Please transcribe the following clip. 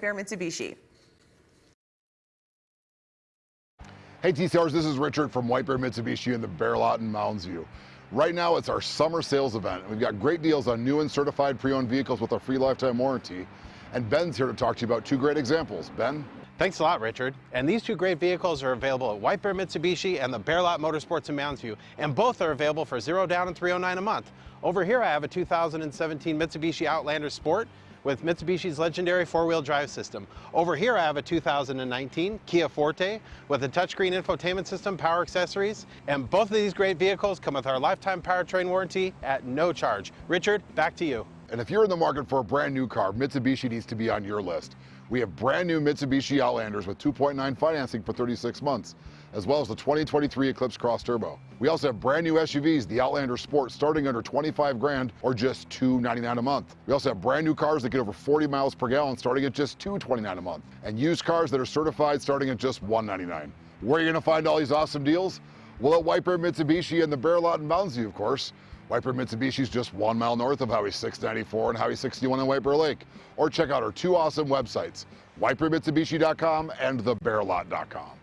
Bear Mitsubishi. Hey TCRs, this is Richard from White Bear Mitsubishi in the Bear Lot in Mounds View. Right now it's our summer sales event. We've got great deals on new and certified pre-owned vehicles with our free lifetime warranty. And Ben's here to talk to you about two great examples. Ben? Thanks a lot, Richard. And these two great vehicles are available at White Bear Mitsubishi and the Bear Lot Motorsports in Mounds View, and both are available for zero down and 309 a month. Over here I have a 2017 Mitsubishi Outlander Sport with Mitsubishi's legendary four-wheel drive system. Over here I have a 2019 Kia Forte with a touchscreen infotainment system, power accessories, and both of these great vehicles come with our lifetime powertrain warranty at no charge. Richard, back to you. And if you're in the market for a brand new car, Mitsubishi needs to be on your list. We have brand new Mitsubishi Outlanders with 2.9 financing for 36 months, as well as the 2023 Eclipse Cross Turbo. We also have brand new SUVs, the Outlander Sport, starting under 25 grand or just 299 a month. We also have brand new cars that get over 40 miles per gallon starting at just 229 a month, and used cars that are certified starting at just 199. Where are you gonna find all these awesome deals? Well, at White Bear Mitsubishi and the Bear Lot in of course. White Bear Mitsubishi is just one mile north of Highway 694 and Highway 61 in Bear Lake. Or check out our two awesome websites, wipermitsubishi.com and thebearlot.com.